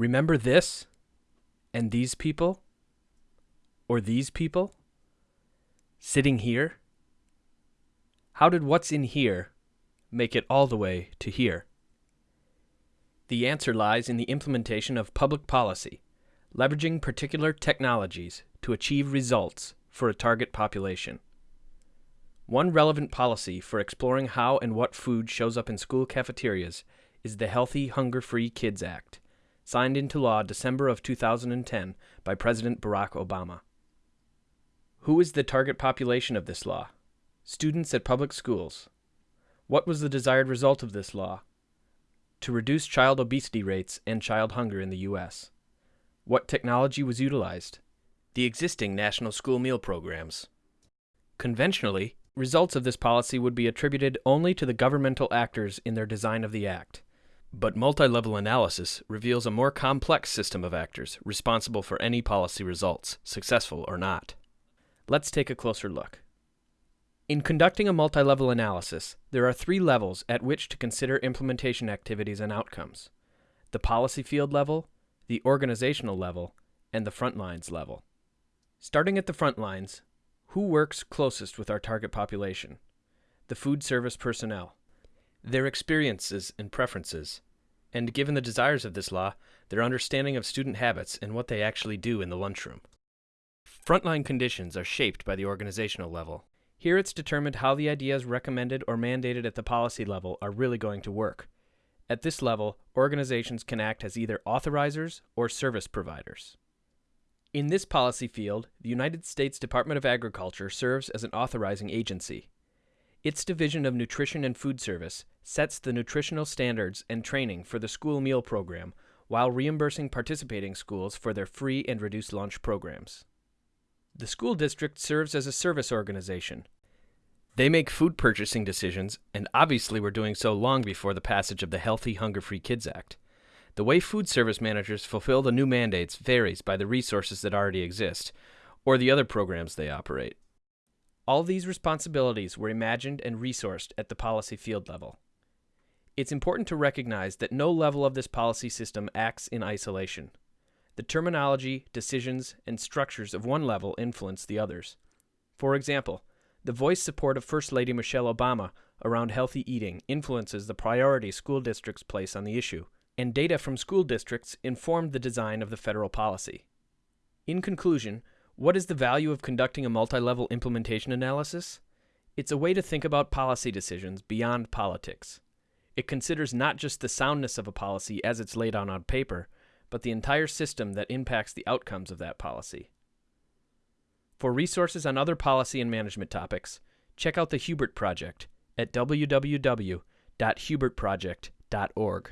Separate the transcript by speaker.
Speaker 1: Remember this? And these people? Or these people? Sitting here? How did what's in here make it all the way to here? The answer lies in the implementation of public policy, leveraging particular technologies to achieve results for a target population. One relevant policy for exploring how and what food shows up in school cafeterias is the Healthy Hunger Free Kids Act, signed into law December of 2010 by President Barack Obama. Who is the target population of this law? Students at public schools. What was the desired result of this law? To reduce child obesity rates and child hunger in the U.S. What technology was utilized? The existing national school meal programs. Conventionally, Results of this policy would be attributed only to the governmental actors in their design of the Act. But multi-level analysis reveals a more complex system of actors responsible for any policy results, successful or not. Let's take a closer look. In conducting a multi-level analysis, there are three levels at which to consider implementation activities and outcomes. The policy field level, the organizational level, and the front lines level. Starting at the front lines, who works closest with our target population? The food service personnel. Their experiences and preferences, and given the desires of this law, their understanding of student habits and what they actually do in the lunchroom. Frontline conditions are shaped by the organizational level. Here it's determined how the ideas recommended or mandated at the policy level are really going to work. At this level, organizations can act as either authorizers or service providers. In this policy field, the United States Department of Agriculture serves as an authorizing agency. Its Division of Nutrition and Food Service sets the nutritional standards and training for the school meal program while reimbursing participating schools for their free and reduced lunch programs. The school district serves as a service organization. They make food purchasing decisions, and obviously were doing so long before the passage of the Healthy Hunger Free Kids Act. The way food service managers fulfill the new mandates varies by the resources that already exist, or the other programs they operate. All these responsibilities were imagined and resourced at the policy field level. It's important to recognize that no level of this policy system acts in isolation. The terminology, decisions, and structures of one level influence the others. For example, the voice support of First Lady Michelle Obama around healthy eating influences the priority school districts place on the issue and data from school districts informed the design of the federal policy. In conclusion, what is the value of conducting a multi-level implementation analysis? It's a way to think about policy decisions beyond politics. It considers not just the soundness of a policy as it's laid out on paper, but the entire system that impacts the outcomes of that policy. For resources on other policy and management topics, check out the Hubert Project at www.hubertproject.org.